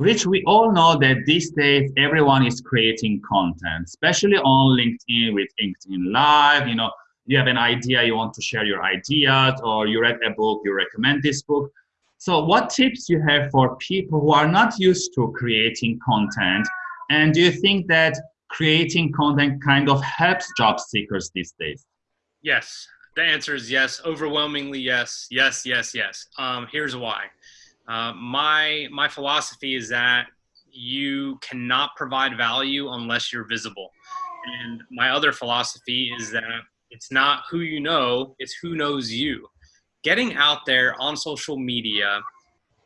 Rich, we all know that these days everyone is creating content, especially on LinkedIn with LinkedIn Live. You know, you have an idea, you want to share your ideas, or you read a book, you recommend this book. So what tips you have for people who are not used to creating content? And do you think that creating content kind of helps job seekers these days? Yes, the answer is yes, overwhelmingly yes, yes, yes, yes. Um, here's why. Uh, my my philosophy is that you cannot provide value unless you're visible, and my other philosophy is that it's not who you know, it's who knows you. Getting out there on social media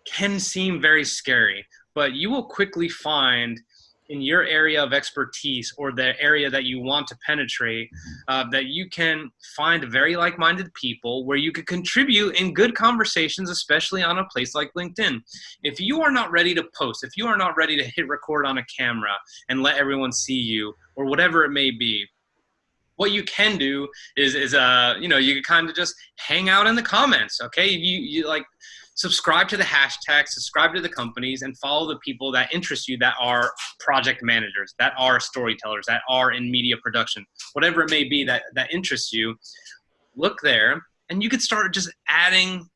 can seem very scary, but you will quickly find in your area of expertise or the area that you want to penetrate uh, that you can find very like-minded people where you could contribute in good conversations especially on a place like linkedin. If you are not ready to post if you are not ready to hit record on a camera and let everyone see you or whatever it may be what you can do is is uh you know you can kind of just hang out in the comments okay you you like subscribe to the hashtag, subscribe to the companies, and follow the people that interest you that are project managers, that are storytellers, that are in media production, whatever it may be that, that interests you. Look there, and you could start just adding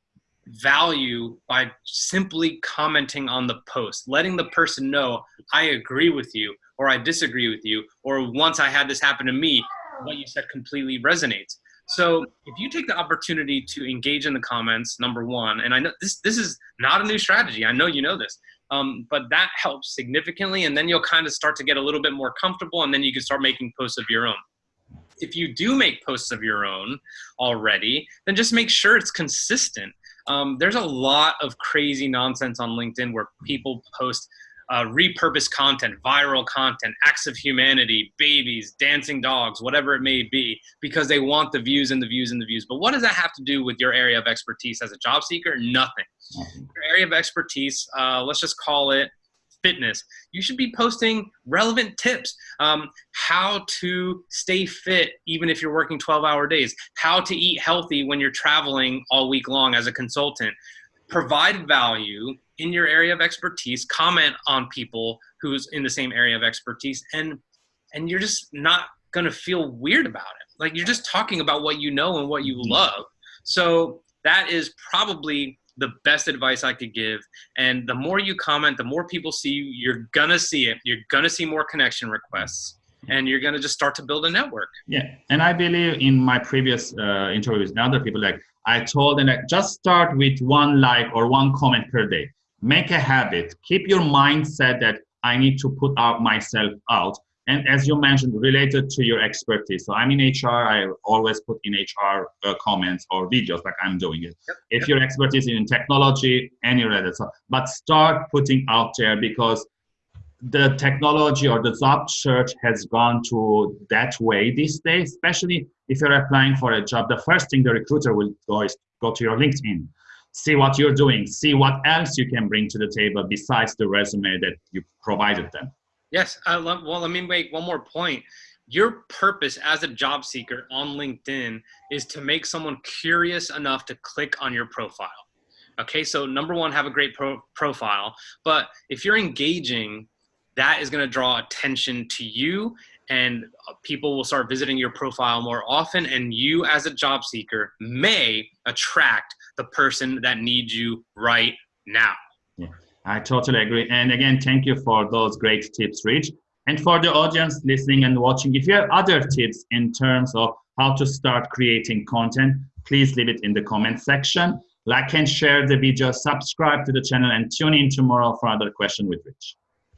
value by simply commenting on the post, letting the person know, I agree with you, or I disagree with you, or once I had this happen to me, what you said completely resonates. So if you take the opportunity to engage in the comments, number one, and I know this this is not a new strategy. I know you know this, um, but that helps significantly, and then you'll kind of start to get a little bit more comfortable, and then you can start making posts of your own. If you do make posts of your own already, then just make sure it's consistent. Um, there's a lot of crazy nonsense on LinkedIn where people post uh, repurposed content, viral content, acts of humanity, babies, dancing dogs, whatever it may be, because they want the views and the views and the views. But what does that have to do with your area of expertise as a job seeker? Nothing. Your area of expertise, uh, let's just call it fitness. You should be posting relevant tips. Um, how to stay fit even if you're working 12 hour days. How to eat healthy when you're traveling all week long as a consultant. Provide value in your area of expertise, comment on people who's in the same area of expertise, and and you're just not gonna feel weird about it. Like you're just talking about what you know and what you mm-hmm. love. So that is probably the best advice I could give. And the more you comment, the more people see you, you're gonna see it. You're gonna see more connection requests and you're going to just start to build a network. Yeah. And I believe in my previous uh, interviews with other people, like I told them, like, just start with one like or one comment per day make a habit. Keep your mindset that i need to put out myself out. And as you mentioned related to your expertise. So i'm in hr i always put in hr uh, comments or videos like i'm doing it. Yep. if yep. your expertise is in technology any related so but start putting out there because the technology or the job search has gone to that way these days especially if you're applying for a job the first thing the recruiter will go is go to your linkedin see what you're doing, see what else you can bring to the table besides the resume that you provided them. Yes, I love, well, let me make one more point. Your purpose as a job seeker on LinkedIn is to make someone curious enough to click on your profile. Okay, so number one, have a great pro profile. But if you're engaging, that is going to draw attention to you and uh, people will start visiting your profile more often and you as a job seeker may attract the person that needs you right now. Yeah, I totally agree. And again, thank you for those great tips, Rich. And for the audience listening and watching, if you have other tips in terms of how to start creating content, please leave it in the comment section. Like and share the video, subscribe to the channel, and tune in tomorrow for another question with Rich.